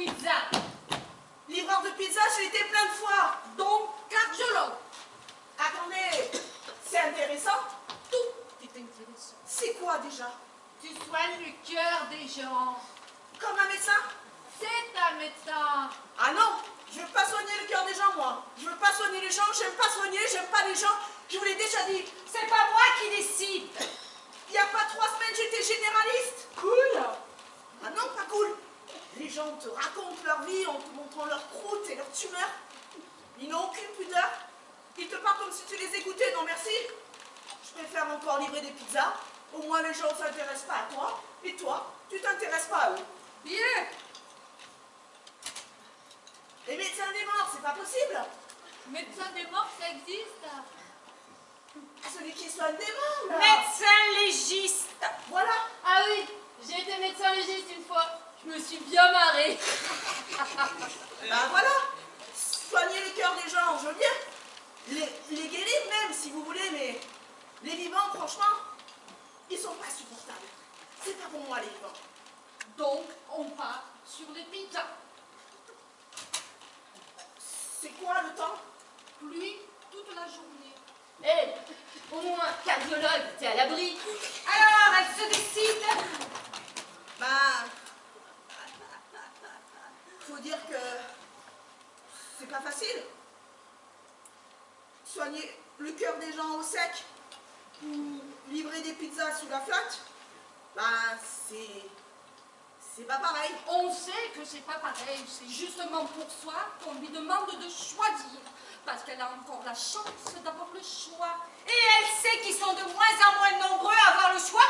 pizza. Livreur de pizza, j'ai été plein de fois, donc cardiologue. Attendez, c'est intéressant Tout est intéressant. C'est quoi déjà? Tu soignes le cœur des gens. Comme un médecin? C'est un médecin. Ah non, je veux pas soigner le cœur des gens, moi. Je veux pas soigner les gens, je j'aime pas soigner, j'aime pas les gens. Je vous l'ai déjà dit, c'est pas moi qui décide. Il y a pas trois semaines, j'étais généraliste. Gens te racontent leur vie en te montrant leur croûte et leur tumeur. Ils n'ont aucune pudeur. Ils te parlent comme si tu les écoutais. Non, merci. Je préfère encore livrer des pizzas. Au moins, les gens ne s'intéressent pas à toi. Et toi, tu t'intéresses pas à eux. Bien. Les médecins des morts, c'est pas possible. Médecin des morts, ça existe. Celui qui soigne des morts, là. Médecin légiste. Voilà. Ah oui, j'ai été médecin légiste une fois. Je me suis bien marrée. Ben voilà. Soigner le cœur des gens, je veux bien. Les, les guérir même, si vous voulez, mais les vivants, franchement, ils sont pas supportables. C'est pas pour moi, les vivants. Donc, on part sur les pizzas. C'est quoi le temps? Pluie toute la journée. Hé, au moins, cardiologue, t'es à l'abri. Alors, elle se décide. Ben, faut dire que c'est pas facile. Soigner le cœur des gens au sec ou livrer des pizzas sous la flotte, ben c'est c'est pas pareil. On sait que c'est pas pareil. C'est justement pour ça qu'on lui demande de choisir. Parce qu'elle a encore la chance d'avoir le choix. Et elle sait qu'ils sont de moins en moins nombreux à avoir le choix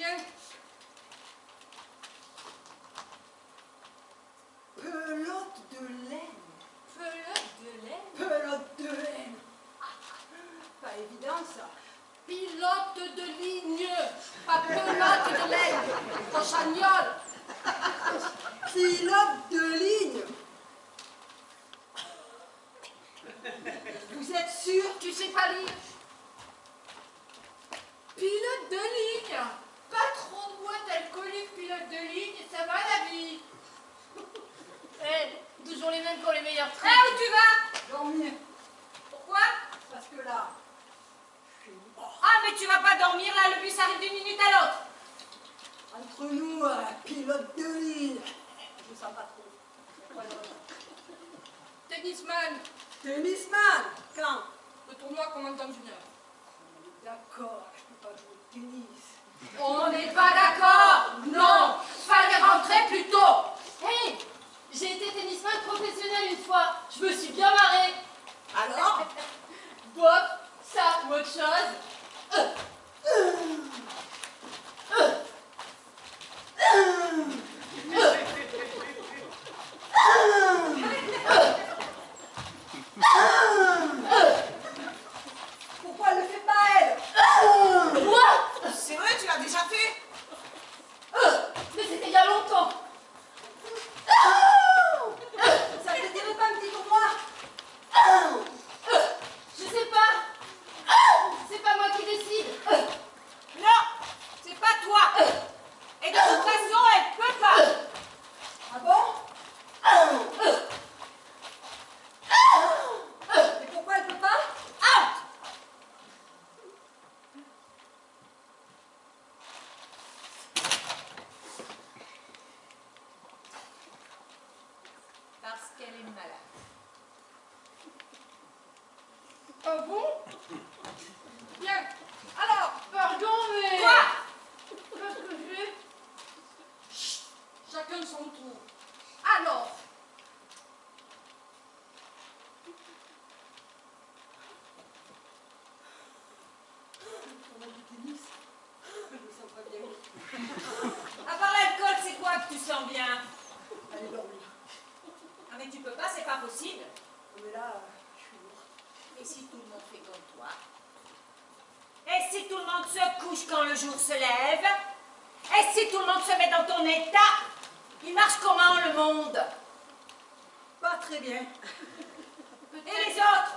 Action. Et si tout le monde se couche quand le jour se lève? Et si tout le monde se met dans ton état? Il marche comment le monde? Pas très bien. Et les autres?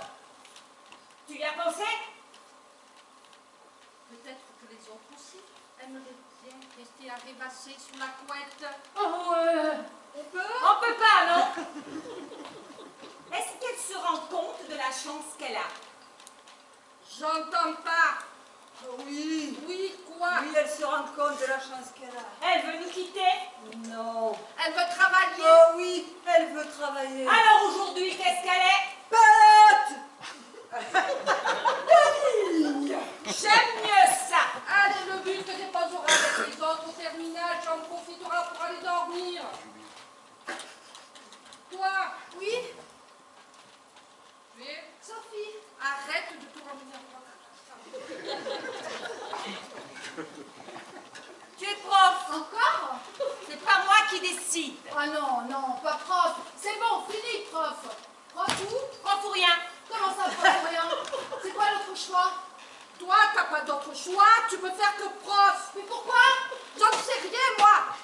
Tu y as pensé? Peut-être que les autres aussi aimeraient bien rester à rêvasser sous la couette. Oh, euh, on peut? On peut pas, non? Est-ce qu'elle se rend compte de la chance qu'elle a? J'entends pas. Oui. Oui, quoi Oui, elle se rend compte de la chance qu'elle a. Elle veut nous quitter? Non. Elle veut travailler? Oh oui, elle veut travailler. Alors aujourd'hui, qu'est-ce qu'elle est? Pelote J'aime mieux ça Allez, le but te déposera avec les autres au terminal, j'en profitera pour aller dormir. Toi? Oui Oui Sophie? Arrête de tout ramener en toi. Tu es prof. Encore? C'est pas moi qui décide. Ah non, non, pas prof. C'est bon, fini, prof. Prof où? Prof ou rien. Comment ça, prof ou rien? C'est quoi l'autre choix? Toi, t'as pas d'autre choix. Tu peux faire que prof. Mais pourquoi? J'en sais rien, moi.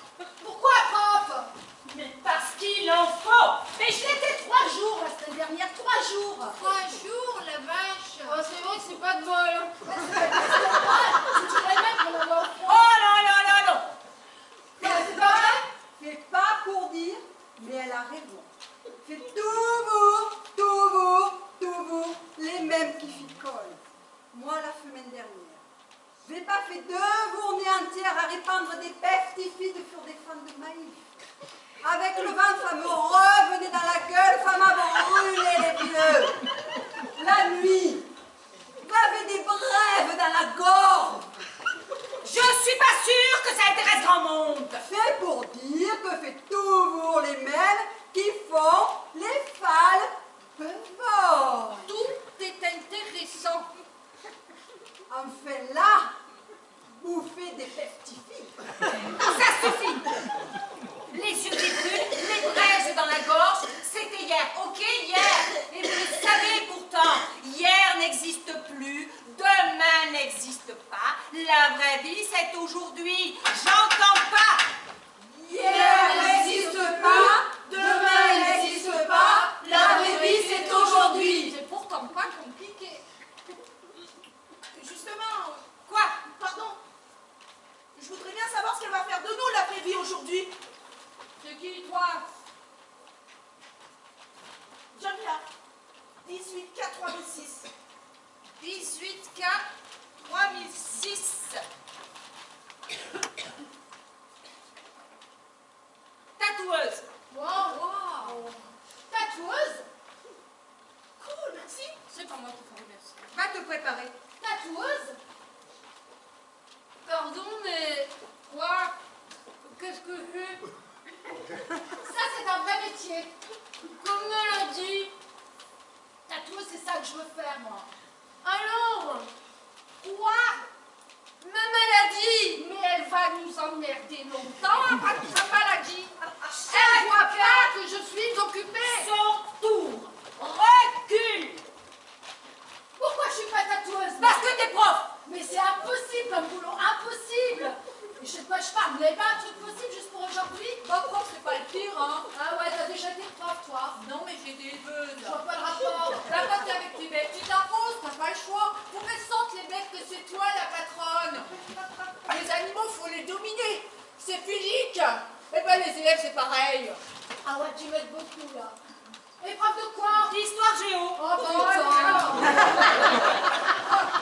les élèves, c'est pareil. Ah ouais, tu m'aides beaucoup, là. Épreuve de quoi? D'histoire géo. Oh, bah, bon,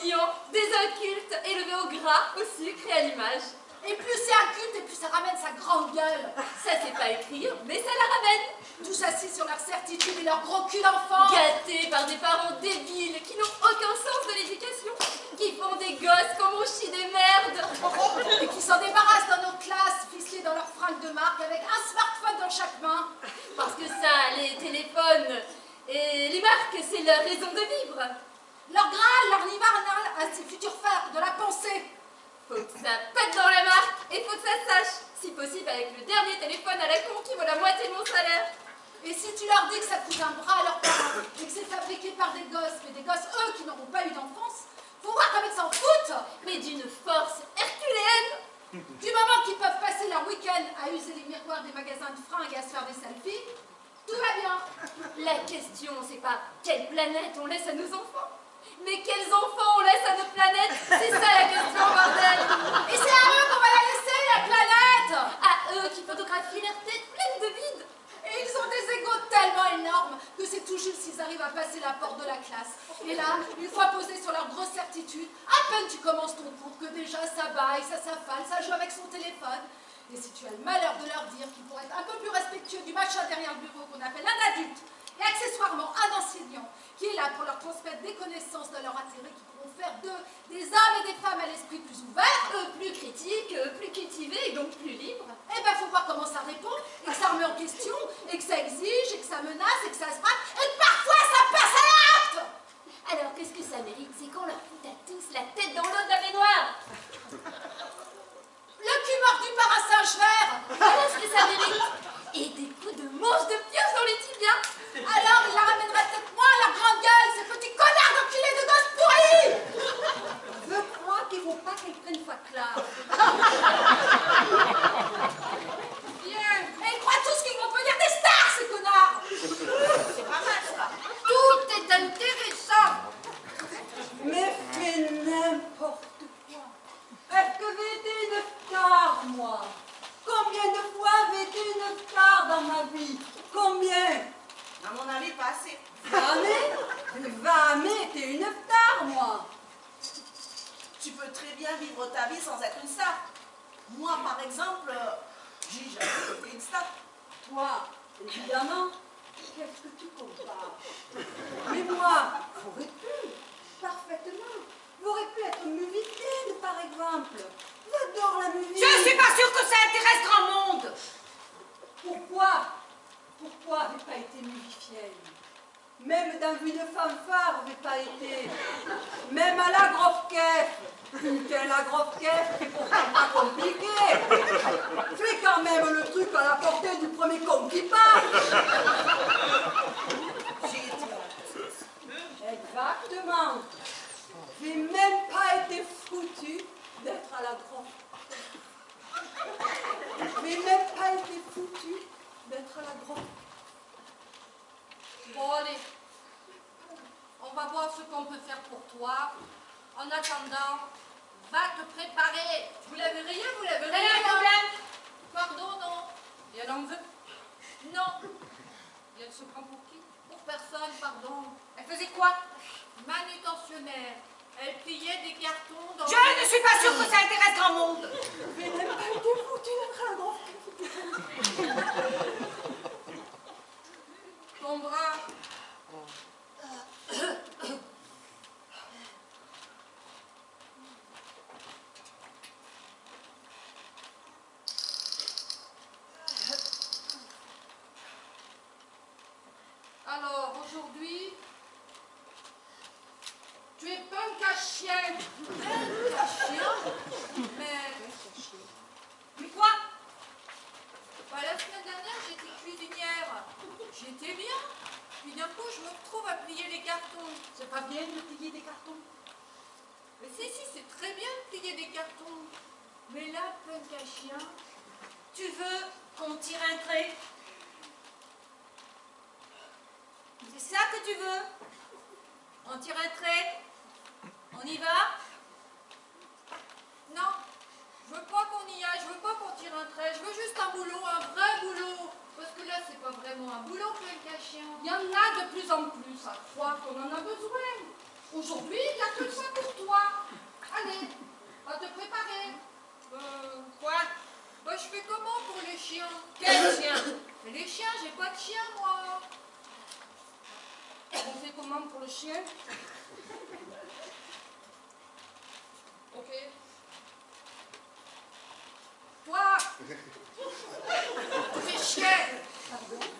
Des incultes, élevés au gras, au sucre et à l'image. Et plus c'est inculte, et plus ça ramène sa grande gueule. Ça c'est pas écrit, mais ça la ramène. Tous assis sur leur certitude et leur gros cul d'enfant. Gâtés par des parents débiles qui n'ont aucun sens de l'éducation, qui font des gosses comme on chie des merdes. Et qui s'en débarrassent dans nos classes, ficelés dans leurs fringues de marque, avec un smartphone dans chaque main. Parce que ça, les téléphones et les marques, c'est leur raison de vivre. Leur Graal, leur Nirvana à ces futurs phares de la pensée. Faut que ça pète dans la marque et faut que ça sache. Si possible avec le dernier téléphone à la con qui vaut la moitié de mon salaire. Et si tu leur dis que ça coûte un bras à leurs parents et que c'est fabriqué par des gosses, mais des gosses, eux, qui n'auront pas eu d'enfance, faut voir comme ils s'en foutent Mais d'une force herculéenne. Du moment qu'ils peuvent passer leur week-end à user les miroirs des magasins de fringues et à se faire des selfies, tout va bien. La question, c'est pas quelle planète on laisse à nos enfants, mais quels enfants on laisse à notre planète? C'est ça la question, bordel. Et c'est à eux qu'on va la laisser, la planète À eux qui photographient leur tête pleine de vide. Et ils ont des égos tellement énormes que c'est tout juste s'ils arrivent à passer la porte de la classe. Et là, une fois posés sur leur grosse certitude, à peine tu commences ton cours que déjà ça baille, ça s'affale, ça joue avec son téléphone. Et si tu as le malheur de leur dire qu'ils pourraient être un peu plus respectueux du machin derrière le bureau qu'on appelle un adulte, et accessoirement un enseignant qui est là pour leur transmettre des connaissances de leur intérêt qui pourront faire d'eux des hommes et des femmes à l'esprit plus ouvert, plus critiques, euh, plus cultivés et donc plus libres. eh ben faut voir comment ça répond, et que ça remet en question, et que ça exige, et que ça menace, et que ça se braque, et que parfois ça passe à l'acte Alors qu'est-ce que ça mérite? C'est qu'on leur fout à tous la tête dans l'eau de la baignoire? Le cul mordu par un singe vert Voilà ce que ça mérite? Et des coups de manche de pieuvre dans les tibias. Alors il la ramènerait peut-être moins la grande gueule, ces petits connards d'enculés de gosses pourris Je crois qu'il faut pas qu'elle prenne sa classe. Bien, et ils croient tous qu'ils vont devenir des stars, ces connards C'est pas mal ça. Tout est intéressant Mais fais n'importe quoi. Est-ce que j'ai été une star, moi? Combien de fois j'ai été une star dans ma vie? Combien? À mon avis, pas assez. Jamais? Jamais été une star, moi Tu peux très bien vivre ta vie sans être une star. Moi, par exemple, euh, j'ai jamais été une star. Toi, évidemment, qu'est-ce que tu compares? Mais moi, j'aurais pu, parfaitement. J'aurais pu être musicienne, par exemple. J'adore la musique. Je suis pas sûre que ça intéresse grand monde. Pourquoi? Pourquoi j'ai pas été musicienne Même dans une fanfare, j'ai pas été. Même à la grosse grosse caisse, c'est pourtant pas compliqué. C'est quand même le truc à la portée du premier con qui été Exactement. J'ai même pas été foutu d'être à la grosse J'ai même pas été foutu d'être à la grosse Bon allez, on va voir ce qu'on peut faire pour toi. En attendant, va te préparer. Vous l'avez rien, vous l'avez rien Rien de non problème. Pardon, non. Et elle en veut Non. Et elle se prend pour qui Pour personne, pardon. Elle faisait quoi Manutentionnaire. Elle pliait des cartons dans... Je ne suis pas sûre que ça intéresse grand monde. J'ai même pas été foutu d'être à la grosse Ton bras. chienne. Elle, la. Mais... Mais quoi? Bah, La semaine dernière, j'étais cuisinière. J'étais bien. Puis d'un coup, je me retrouve à plier les cartons. C'est pas bien de plier des cartons? Mais si, si, c'est très bien de plier des cartons. Mais là, punk à chien, tu veux qu'on tire un trait? C'est ça que tu veux? On tire un trait? On y va? Non. Je veux pas qu'on y aille, je veux pas qu'on tire un trait. Je veux juste un boulot, un vrai boulot. Parce que là, c'est pas vraiment un boulot que cachet. Hein. Il y en a de plus en plus. À croire qu'on en a besoin. Aujourd'hui, il y a que ça pour toi. Allez, va te préparer. Euh, quoi? Bah, je fais comment pour les chiens? Quels chiens Les chiens, j'ai pas de chien, moi. On fait comment pour le chien? ok. Toi. Tu fais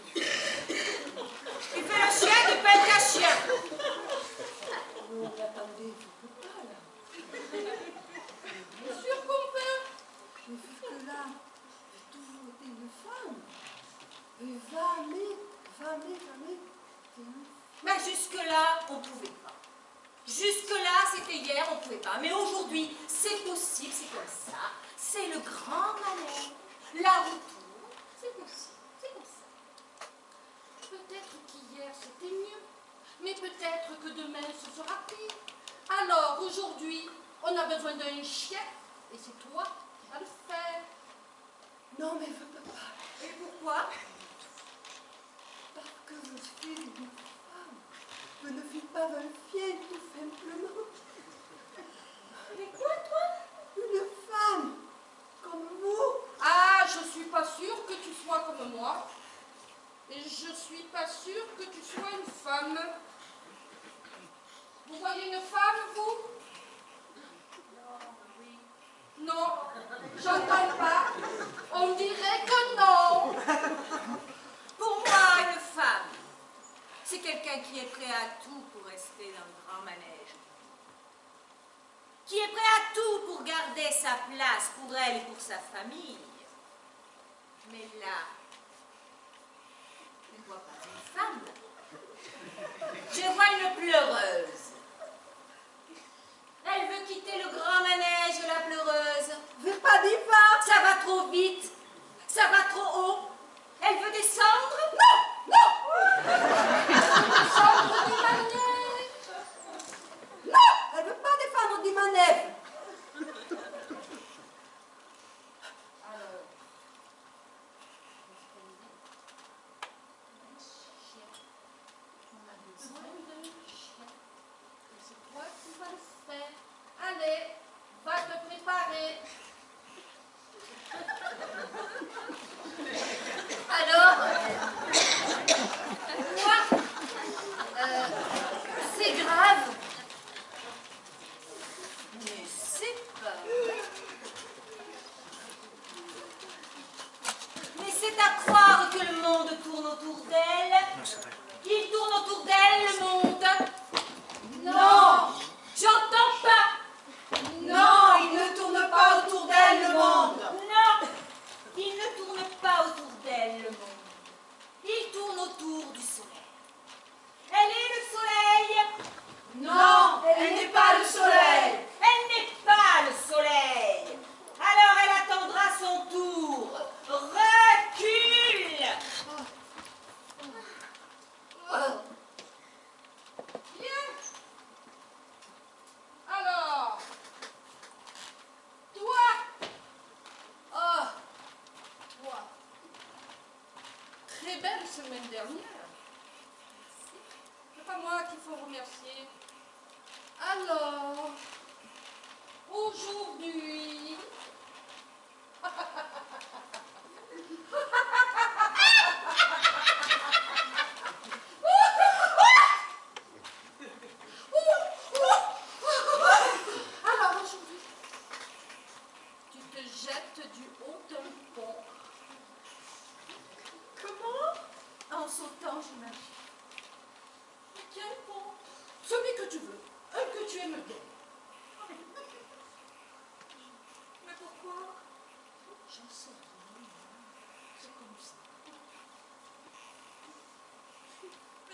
place pour elle et pour sa famille. Mais là,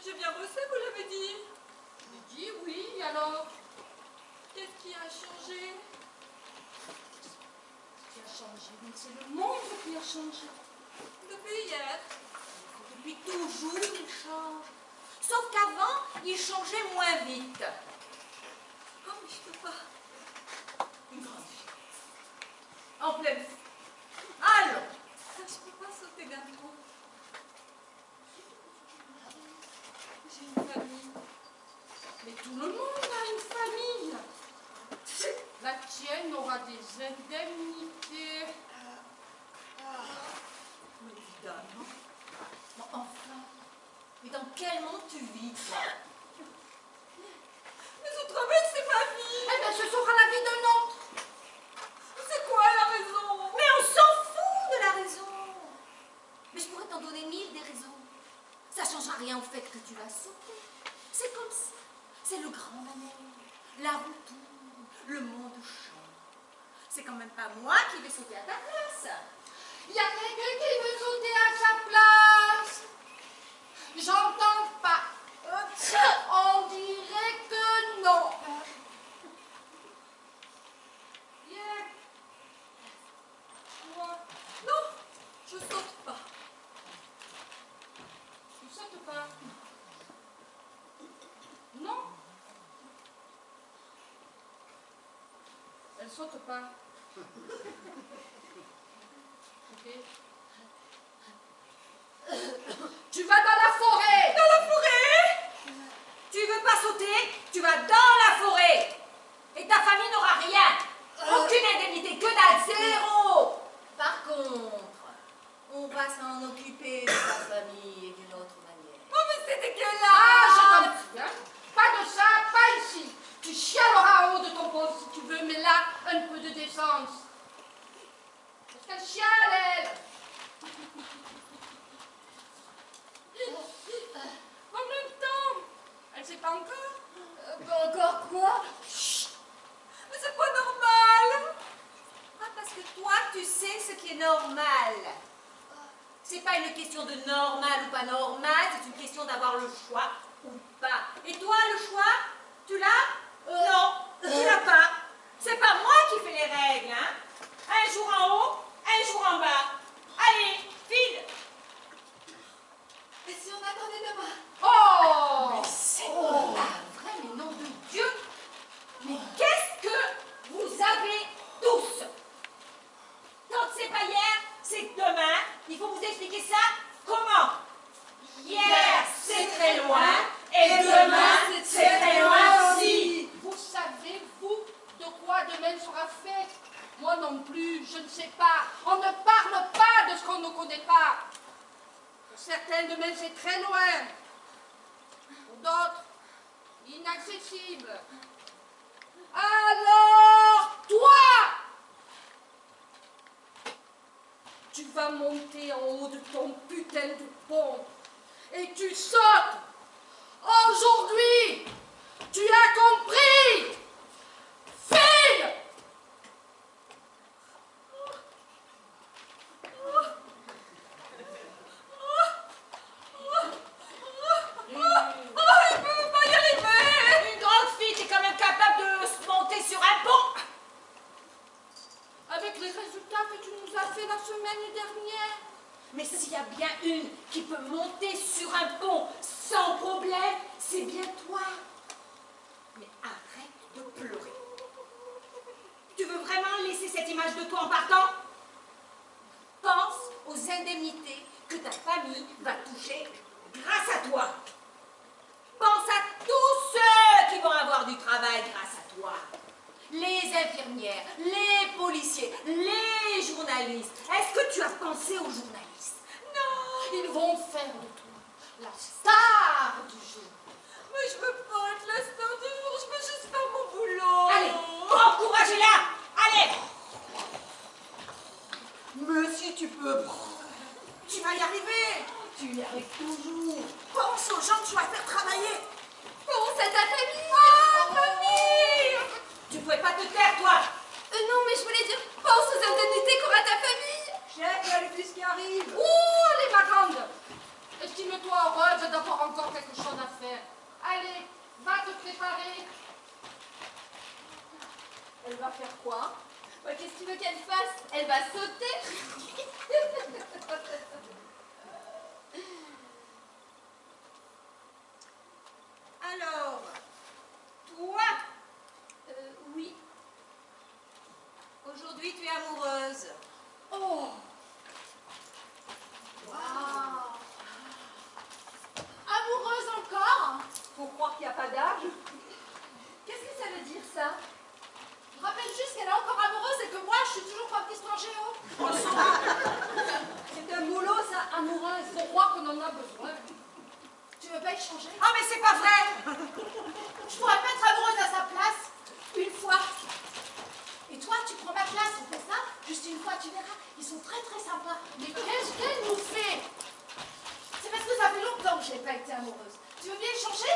J'ai bien bossé, vous l'avez dit. dit oui, alors Qu'est-ce qui a changé? Qu'est-ce qui a changé C'est le monde qui a changé. Depuis hier Depuis toujours, il change. Sauf qu'avant, il changeait moins vite. Oh, mais je peux pas. Une grande fille. En pleine... Allons ah, Je peux pas sauter d'un trou. Mais tout le monde a une famille. La tienne aura des indemnités. Mais évidemment. Bon, enfin. Mais dans quel monde tu vis, toi? Les autres mecs, c'est ma vie. Eh bien, ce sera la vie d'un autre. C'est quoi la raison? Mais on s'en fout de la raison. Mais je pourrais t'en donner mille des raisons. Ça ne changera rien au fait que tu vas sauter. C'est comme ça. C'est le grand manège. La roue tourne. Le monde change. C'est quand même pas moi qui vais sauter à ta place. Il y a quelqu'un qui veut sauter à sa place. J'entends pas. On dirait que non. Non, je saute pas. Tu sautes pas. Non. Elle saute pas. Tu vas dans la forêt. Dans la forêt Tu veux pas sauter Tu vas dans la forêt. Et ta famille n'aura rien. Aucune indemnité, que dalle, zéro. Par contre, on va s'en occuper de ta famille d'une autre manière. Oh, mais c'est Ah, dégueulasse. prie, hein. Pas de ça, pas ici. Tu chialeras en haut de ton poste si tu veux, mais là, un peu de décence. Parce qu'elle chiale, elle. En même temps. Elle sait pas encore. Euh, pas encore quoi? Mais c'est pas normal. Ah, parce que toi, tu sais ce qui est normal. C'est pas une question de normal ou pas normal, c'est une question d'avoir le choix ou pas. Et toi, le choix, tu l'as? Non, tu l'as pas. C'est pas moi qui fais les règles, hein. Un jour en haut, un jour en bas. Allez, file Et si on attendait demain? Oh! C'est pas vrai, mais nom de Dieu. Mais qu'est-ce que vous avez tous? Quand c'est pas hier, c'est demain. Il faut vous expliquer ça. Comment? Hier, c'est très loin, et demain, c'est très loin aussi. Vous savez, vous, de sera fait Moi non plus, je ne sais pas. On ne parle pas de ce qu'on ne connaît pas. Pour certains, demain, c'est très loin. Pour d'autres, inaccessible. Alors, toi Tu vas monter en haut de ton putain de pont et tu sautes. Aujourd'hui, tu as compris Tu veux pas échanger Ah, mais c'est pas vrai Je pourrais pas être amoureuse à sa place, une fois. Et toi, tu prends ma classe, on fait ça, juste une fois, tu verras. Ils sont très très sympas. Mais qu'est-ce qu'elle nous fait C'est parce que ça fait longtemps que je n'ai pas été amoureuse. Tu veux bien échanger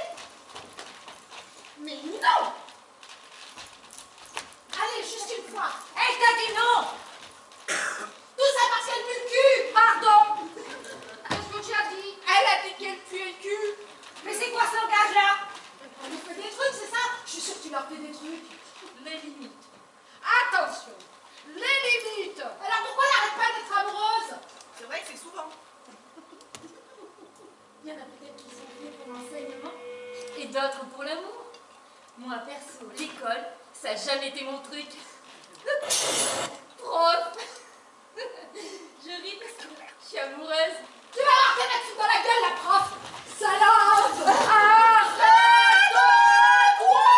Mais non Allez, juste une fois. Elle t'a dit non Tout ça parce qu'elle cul? Pardon elle a dit qu'elle puait le cul. Mais c'est quoi ce langage-là? Elle nous fait des trucs, c'est ça? Je suis sûre que tu leur fais des trucs. Les limites. Attention Les limites Alors pourquoi elle n'arrête pas d'être amoureuse? C'est vrai que c'est souvent. Il y en a peut-être qui sont faits pour l'enseignement et d'autres pour l'amour. Moi, perso, l'école, ça n'a jamais été mon truc. Prof Je ris parce que je suis amoureuse. Tu vas avoir leur mettre dans la gueule, la prof. Salope. Arrête Quoi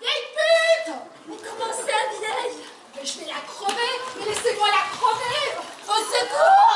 Vieille pute. Mais comment ça, vieille Mais je vais la crever. Mais laissez-moi la crever. Au secours.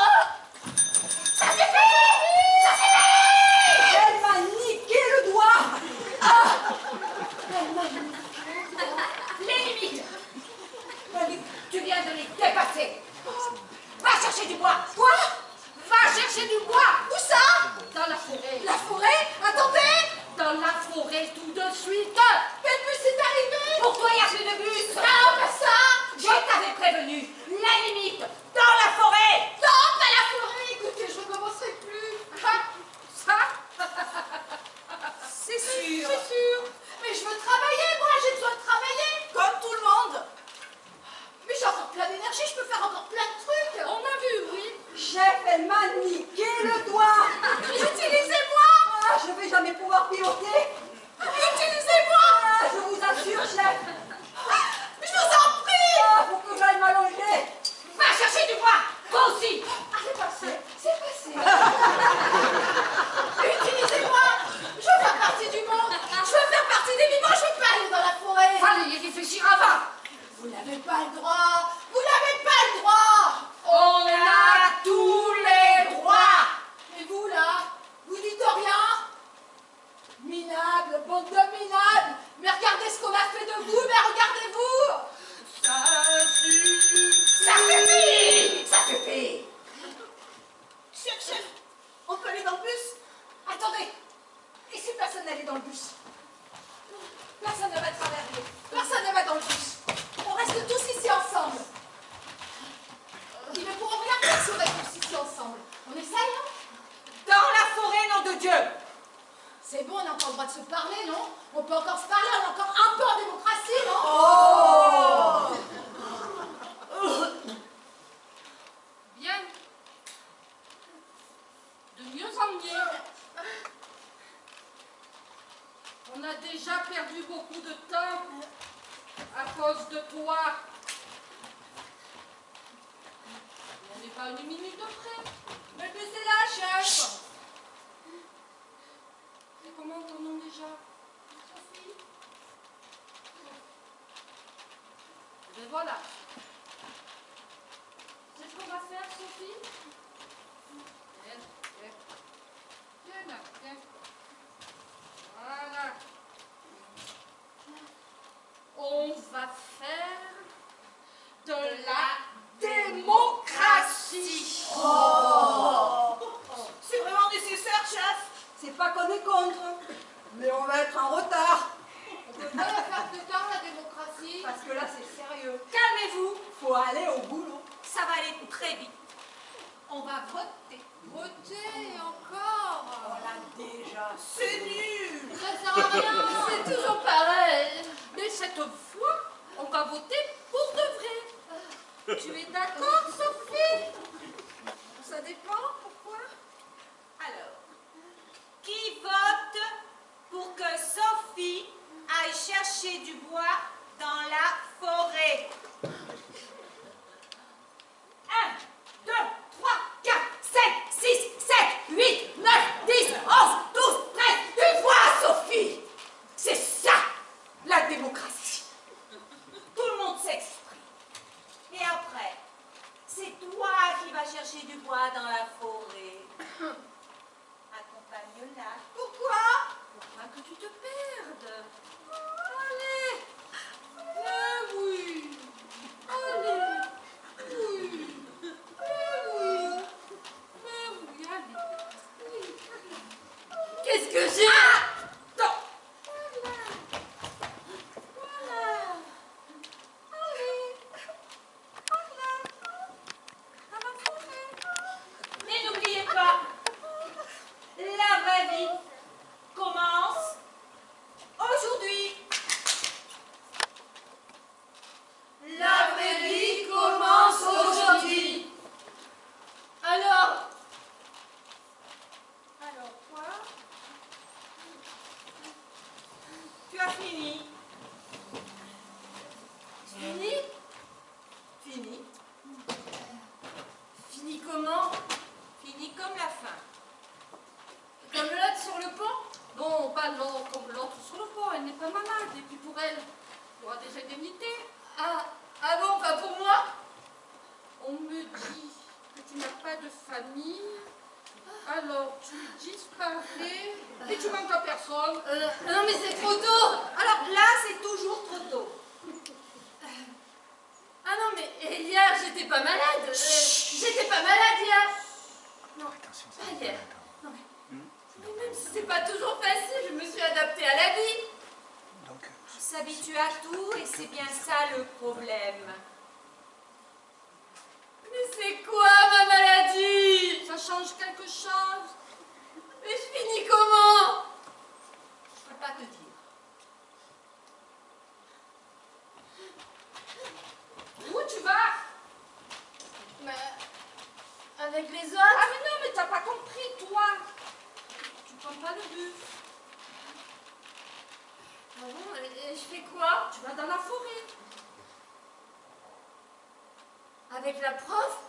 Avec la prof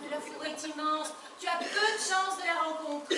Mais la fourre est immense. Tu as peu de chances de la rencontrer.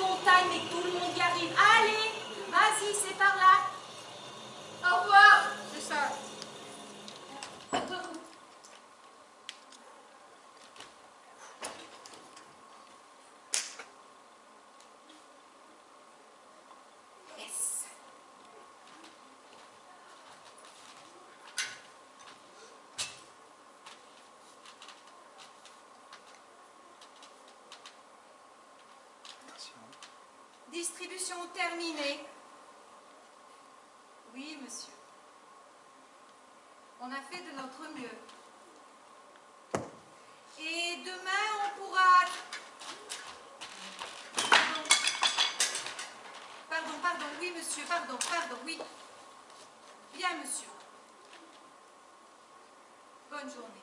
montagne, mais tout le monde y arrive. Allez, vas-y, c'est par là. Au revoir. C'est ça. terminée Oui, monsieur. On a fait de notre mieux. Et demain, on pourra... Pardon, pardon, pardon. oui, monsieur, pardon, pardon, oui. Bien, monsieur. Bonne journée.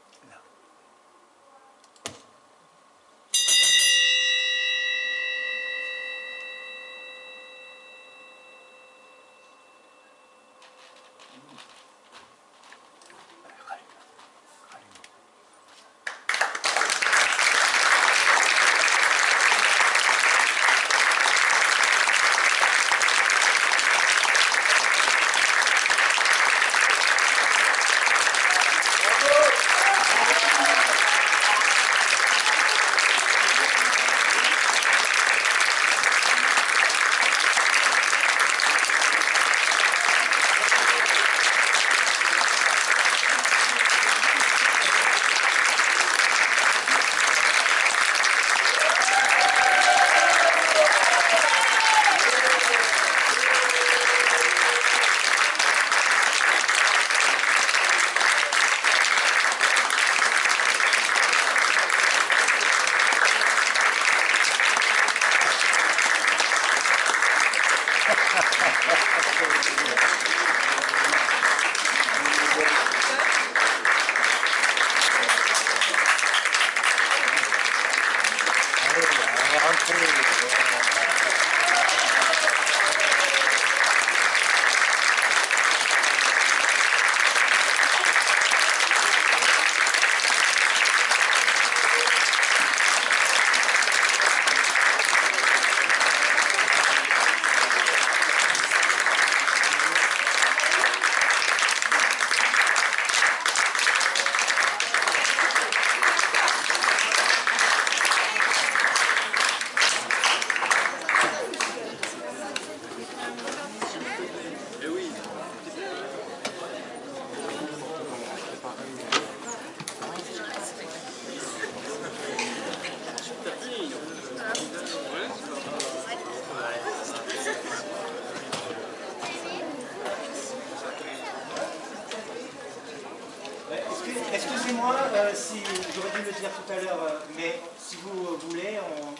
Dire tout à l'heure, euh, mais si vous euh, voulez, on,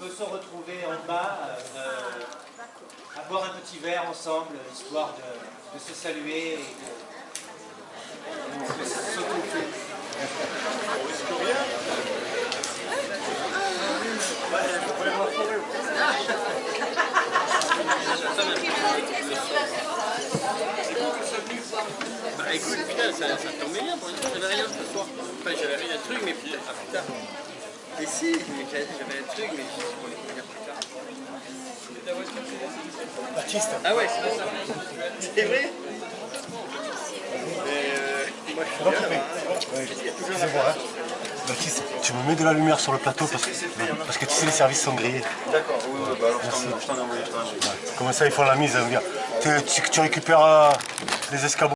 peut se retrouver en bas, euh, à boire un petit verre ensemble, histoire de, se saluer s'occuper. Bah écoute, putain, ça, ça tombait bien pour une fois, j'avais rien ce soir. Enfin, j'avais rien de truc, mais putain. Et si, mais j'avais un truc, mais je sais pas le dire plus tard. Baptiste, Ah ouais, c'est ça. C'est vrai? Mais euh, moi je suis bien là-bas. hein. Il y a toujours la excusez-moi. Baptiste, tu me mets de la lumière sur le plateau parce que, parce que tu sais les services sont grillés. D'accord, oui, oui, bah alors je t'en- ai envoyé. Comment ça ils font la mise hein, dire, tu, tu- tu récupères euh, les escabeaux